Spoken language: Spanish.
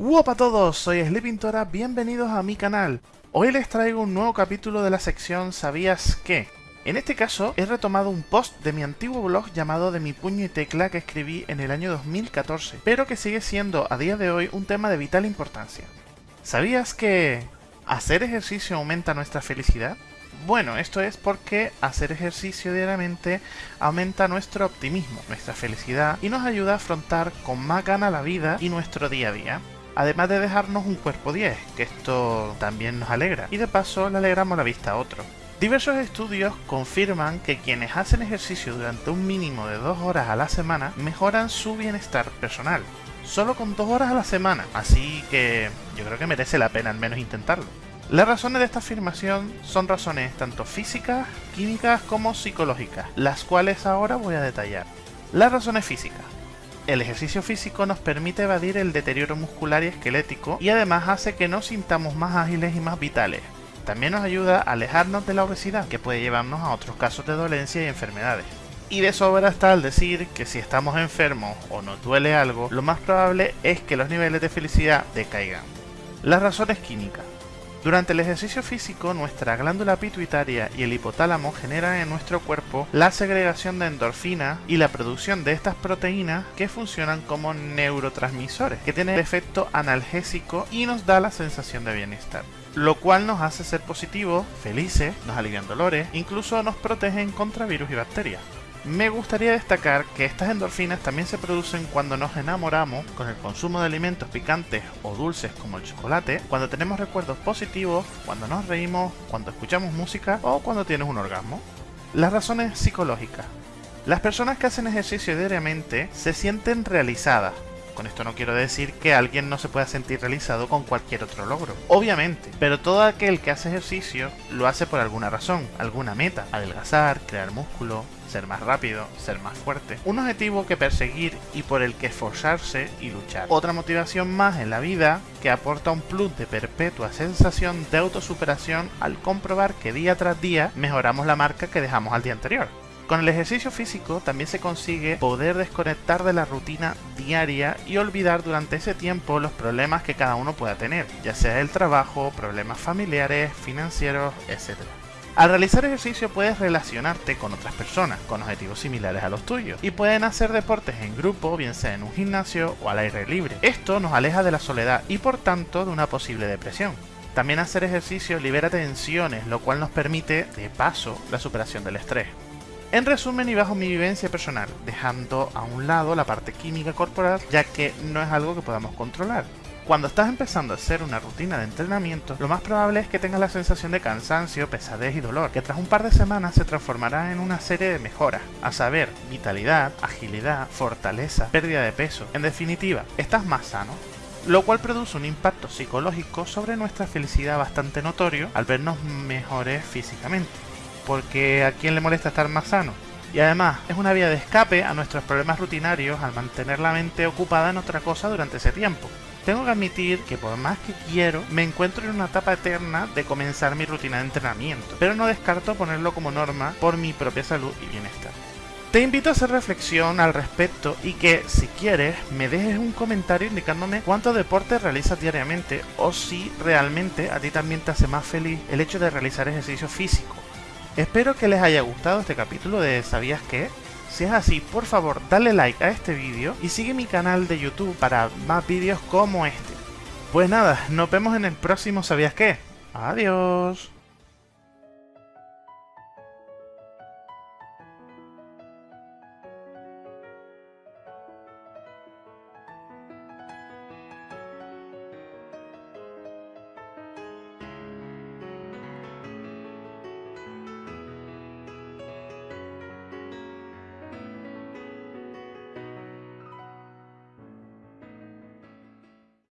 Hola a todos, soy Sleepintora, bienvenidos a mi canal. Hoy les traigo un nuevo capítulo de la sección ¿Sabías qué? En este caso, he retomado un post de mi antiguo blog llamado De mi puño y tecla que escribí en el año 2014, pero que sigue siendo a día de hoy un tema de vital importancia. ¿Sabías que hacer ejercicio aumenta nuestra felicidad? Bueno, esto es porque hacer ejercicio diariamente aumenta nuestro optimismo, nuestra felicidad y nos ayuda a afrontar con más gana la vida y nuestro día a día. Además de dejarnos un cuerpo 10, que esto también nos alegra, y de paso le alegramos la vista a otro. Diversos estudios confirman que quienes hacen ejercicio durante un mínimo de dos horas a la semana mejoran su bienestar personal. Solo con dos horas a la semana, así que yo creo que merece la pena al menos intentarlo. Las razones de esta afirmación son razones tanto físicas, químicas como psicológicas, las cuales ahora voy a detallar. Las razones físicas. El ejercicio físico nos permite evadir el deterioro muscular y esquelético y además hace que nos sintamos más ágiles y más vitales. También nos ayuda a alejarnos de la obesidad, que puede llevarnos a otros casos de dolencia y enfermedades. Y de sobra está al decir que si estamos enfermos o nos duele algo, lo más probable es que los niveles de felicidad decaigan. Las razones químicas. Durante el ejercicio físico, nuestra glándula pituitaria y el hipotálamo generan en nuestro cuerpo la segregación de endorfina y la producción de estas proteínas que funcionan como neurotransmisores, que tienen efecto analgésico y nos da la sensación de bienestar. Lo cual nos hace ser positivos, felices, nos alivian dolores, incluso nos protegen contra virus y bacterias. Me gustaría destacar que estas endorfinas también se producen cuando nos enamoramos con el consumo de alimentos picantes o dulces como el chocolate, cuando tenemos recuerdos positivos, cuando nos reímos, cuando escuchamos música o cuando tienes un orgasmo. Las razones psicológicas. Las personas que hacen ejercicio diariamente se sienten realizadas. Con esto no quiero decir que alguien no se pueda sentir realizado con cualquier otro logro, obviamente, pero todo aquel que hace ejercicio lo hace por alguna razón, alguna meta, adelgazar, crear músculo, ser más rápido, ser más fuerte. Un objetivo que perseguir y por el que esforzarse y luchar. Otra motivación más en la vida que aporta un plus de perpetua sensación de autosuperación al comprobar que día tras día mejoramos la marca que dejamos al día anterior. Con el ejercicio físico también se consigue poder desconectar de la rutina diaria y olvidar durante ese tiempo los problemas que cada uno pueda tener, ya sea el trabajo, problemas familiares, financieros, etc. Al realizar ejercicio puedes relacionarte con otras personas con objetivos similares a los tuyos y pueden hacer deportes en grupo, bien sea en un gimnasio o al aire libre. Esto nos aleja de la soledad y por tanto de una posible depresión. También hacer ejercicio libera tensiones, lo cual nos permite, de paso, la superación del estrés. En resumen y bajo mi vivencia personal, dejando a un lado la parte química corporal, ya que no es algo que podamos controlar. Cuando estás empezando a hacer una rutina de entrenamiento, lo más probable es que tengas la sensación de cansancio, pesadez y dolor, que tras un par de semanas se transformará en una serie de mejoras, a saber, vitalidad, agilidad, fortaleza, pérdida de peso. En definitiva, estás más sano, lo cual produce un impacto psicológico sobre nuestra felicidad bastante notorio al vernos mejores físicamente porque a quién le molesta estar más sano. Y además, es una vía de escape a nuestros problemas rutinarios al mantener la mente ocupada en otra cosa durante ese tiempo. Tengo que admitir que por más que quiero, me encuentro en una etapa eterna de comenzar mi rutina de entrenamiento, pero no descarto ponerlo como norma por mi propia salud y bienestar. Te invito a hacer reflexión al respecto y que, si quieres, me dejes un comentario indicándome cuánto deporte realizas diariamente o si realmente a ti también te hace más feliz el hecho de realizar ejercicio físico Espero que les haya gustado este capítulo de ¿Sabías qué? Si es así, por favor, dale like a este vídeo y sigue mi canal de YouTube para más vídeos como este. Pues nada, nos vemos en el próximo ¿Sabías qué? Adiós.